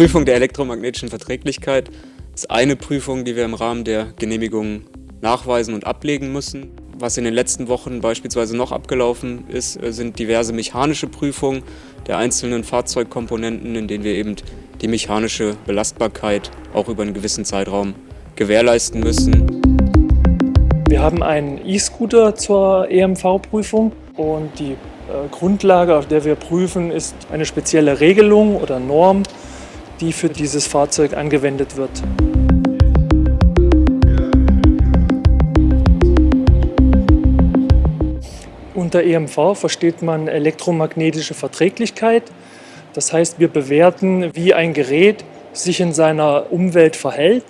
Prüfung der elektromagnetischen Verträglichkeit ist eine Prüfung, die wir im Rahmen der Genehmigung nachweisen und ablegen müssen. Was in den letzten Wochen beispielsweise noch abgelaufen ist, äh, sind diverse mechanische Prüfungen der einzelnen Fahrzeugkomponenten, in denen wir eben die mechanische Belastbarkeit auch über einen gewissen Zeitraum gewährleisten müssen. Wir haben einen E-Scooter zur EMV-Prüfung und die äh, Grundlage, auf der wir prüfen, ist eine spezielle Regelung oder Norm, die für dieses Fahrzeug angewendet wird. Unter EMV versteht man elektromagnetische Verträglichkeit. Das heißt, wir bewerten, wie ein Gerät sich in seiner Umwelt verhält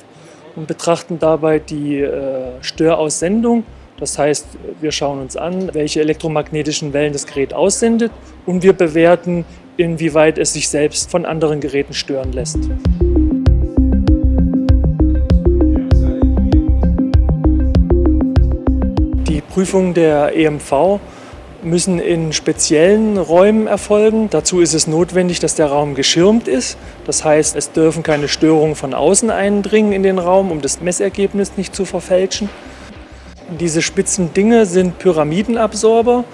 und betrachten dabei die äh, Störaussendung. Das heißt, wir schauen uns an, welche elektromagnetischen Wellen das Gerät aussendet und wir bewerten, inwieweit es sich selbst von anderen Geräten stören lässt. Die Prüfung der EMV müssen in speziellen Räumen erfolgen. Dazu ist es notwendig, dass der Raum geschirmt ist. Das heißt, es dürfen keine Störungen von außen eindringen in den Raum, um das Messergebnis nicht zu verfälschen. Diese spitzen Dinge sind Pyramidenabsorber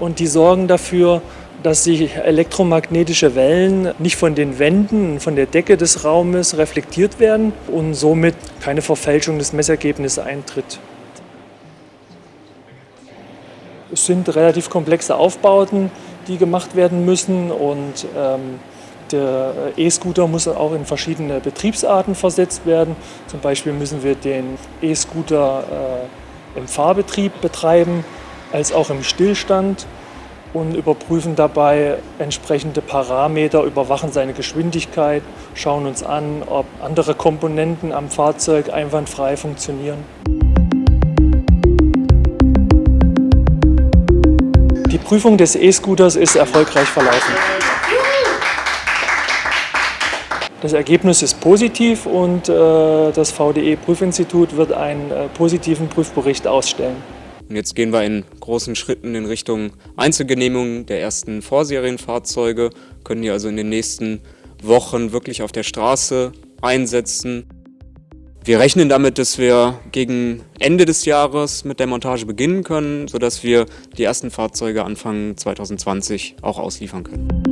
und die sorgen dafür, dass sich elektromagnetische Wellen nicht von den Wänden, von der Decke des Raumes reflektiert werden und somit keine Verfälschung des Messergebnisses eintritt. Es sind relativ komplexe Aufbauten, die gemacht werden müssen und ähm, der E-Scooter muss auch in verschiedene Betriebsarten versetzt werden. Zum Beispiel müssen wir den E-Scooter äh, im Fahrbetrieb betreiben, als auch im Stillstand und überprüfen dabei entsprechende Parameter, überwachen seine Geschwindigkeit, schauen uns an, ob andere Komponenten am Fahrzeug einwandfrei funktionieren. Die Prüfung des E-Scooters ist erfolgreich verlaufen. Das Ergebnis ist positiv und äh, das VDE-Prüfinstitut wird einen äh, positiven Prüfbericht ausstellen. Und jetzt gehen wir in großen Schritten in Richtung Einzelgenehmigung der ersten Vorserienfahrzeuge, können die also in den nächsten Wochen wirklich auf der Straße einsetzen. Wir rechnen damit, dass wir gegen Ende des Jahres mit der Montage beginnen können, sodass wir die ersten Fahrzeuge Anfang 2020 auch ausliefern können.